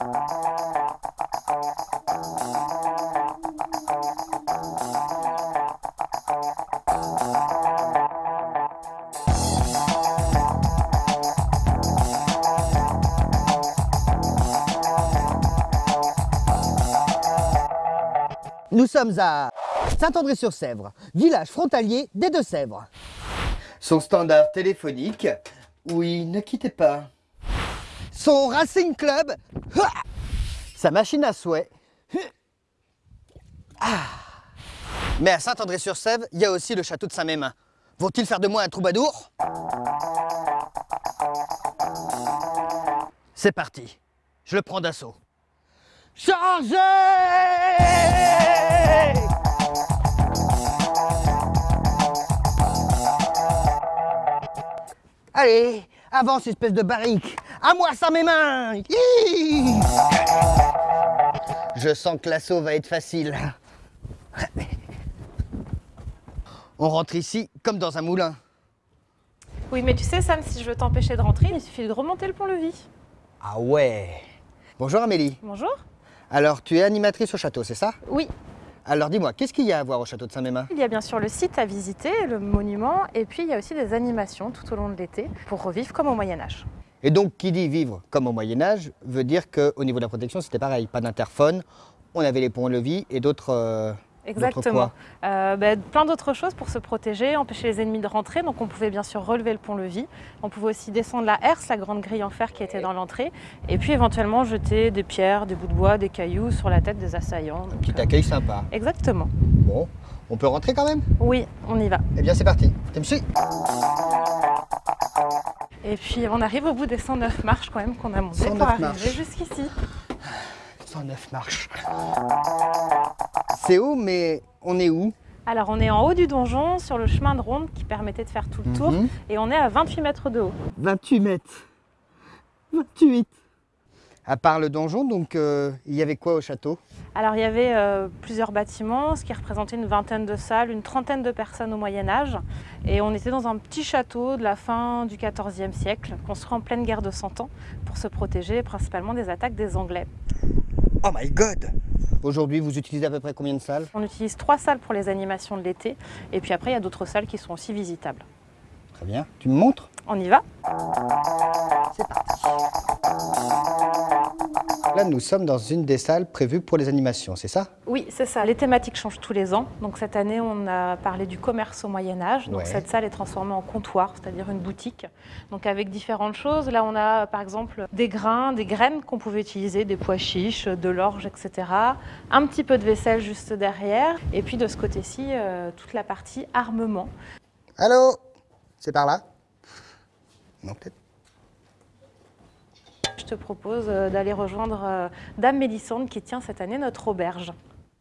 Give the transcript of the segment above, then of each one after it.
Nous sommes à Saint-André-sur-Sèvre, village frontalier des Deux-Sèvres. Son standard téléphonique, oui, ne quittez pas. Son Racing Club, sa machine à souhait. Ah. Mais à Saint-André-sur-Sèvre, il y a aussi le château de Saint-Mémin. Vont-ils faire de moi un troubadour? C'est parti, je le prends d'assaut. Chargez Allez, avance espèce de barrique À moi sans mes mains Je sens que l'assaut va être facile. On rentre ici comme dans un moulin. Oui, mais tu sais, Sam, si je veux t'empêcher de rentrer, il suffit de remonter le pont-levis. Ah ouais Bonjour Amélie. Bonjour. Alors, tu es animatrice au château, c'est ça? Oui, Alors dis-moi, qu'est-ce qu'il y a à voir au château de Saint-Mémin? Il y a bien sûr le site à visiter, le monument, et puis il y a aussi des animations tout au long de l'été pour revivre comme au Moyen-Âge. Et donc, qui dit vivre comme au Moyen-Âge veut dire qu'au niveau de la protection, c'était pareil. Pas d'interphone, on avait les ponts-levis et d'autres. euh, d'autres Exactement. Euh, ben, plein d'autres choses pour se protéger, empêcher les ennemis de rentrer. Donc on pouvait bien sûr relever le pont-levis. On pouvait aussi descendre la herse, la grande grille en fer qui était dans l'entrée. Et puis éventuellement jeter des pierres, des bouts de bois, des cailloux sur la tête des assaillants. Donc, Petit euh, accueil sympa. Exactement. Bon, on peut rentrer quand même? Oui, on y va. Eh bien, c'est parti. Tu me suis Et puis on arrive au bout des 109 marches quand même qu'on a montées 109 pour arriver jusqu'ici. 109 marches. C'est haut, mais on est où? Alors on est en haut du donjon sur le chemin de ronde qui permettait de faire tout le tour Mhm. et on est à 28 mètres de haut. 28 mètres. 28. À part le donjon, donc euh, il y avait quoi au château? Alors il y avait euh, plusieurs bâtiments, ce qui représentait une vingtaine de salles, une trentaine de personnes au Moyen Âge. Et on était dans un petit château de la fin du XIVe siècle, construit en pleine guerre de Cent Ans, pour se protéger principalement des attaques des Anglais. Oh my god Aujourd'hui, vous utilisez à peu près combien de salles? On utilise trois salles pour les animations de l'été, et puis après il y a d'autres salles qui sont aussi visitables. Très bien. Tu me montres? On y va? C'est parti. Là, nous sommes dans une des salles prévues pour les animations, c'est ça? Oui, c'est ça. Les thématiques changent tous les ans. Donc cette année, on a parlé du commerce au Moyen Âge. Donc Ouais. cette salle est transformée en comptoir, c'est-à-dire une boutique. Donc avec différentes choses. Là, on a par exemple des grains, des graines qu'on pouvait utiliser, des pois chiches, de l'orge, etc. Un petit peu de vaisselle juste derrière. Et puis de ce côté-ci, euh, toute la partie armement. Allô? C'est par là? Non, peut-être. Je te propose euh, d'aller rejoindre euh, Dame Mélissande qui tient cette année notre auberge.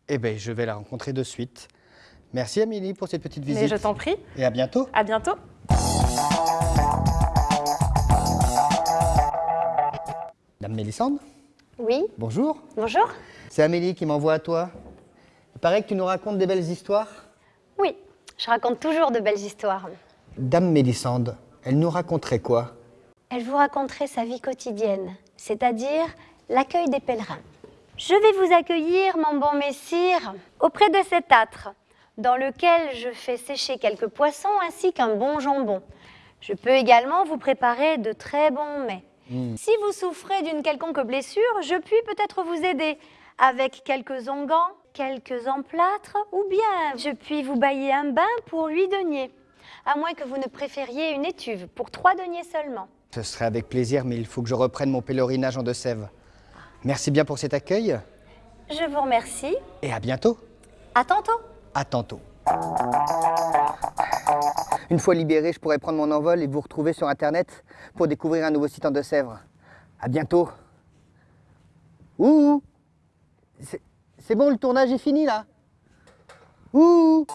Eh bien, je vais la rencontrer de suite. Merci Amélie pour cette petite visite. Mais je t'en prie, Et à bientôt. à bientôt. Dame Mélissande, Oui, bonjour. bonjour. C'est Amélie qui m'envoie à toi. Il paraît que tu nous racontes des belles histoires. Oui, je raconte toujours de belles histoires. Dame Mélissande, elle nous raconterait quoi? Elle vous raconterait sa vie quotidienne, c'est-à-dire l'accueil des pèlerins. Je vais vous accueillir, mon bon messire, auprès de cet âtre, dans lequel je fais sécher quelques poissons ainsi qu'un bon jambon. Je peux également vous préparer de très bons mets. Si vous souffrez d'une quelconque blessure, je puis peut-être vous aider avec quelques onguents, quelques emplâtres, ou bien je puis vous bailler un bain pour huit deniers, à moins que vous ne préfériez une étuve pour trois deniers seulement. Ce serait avec plaisir, mais il faut que je reprenne mon pèlerinage en Deux-Sèvres. Merci bien pour cet accueil Je vous remercie. et à bientôt. À tantôt. À tantôt. Une fois libéré, je pourrai prendre mon envol et vous retrouver sur Internet pour découvrir un nouveau site en Deux-Sèvres. À bientôt. Ouh C'est- C'est bon, le tournage est fini là Ouh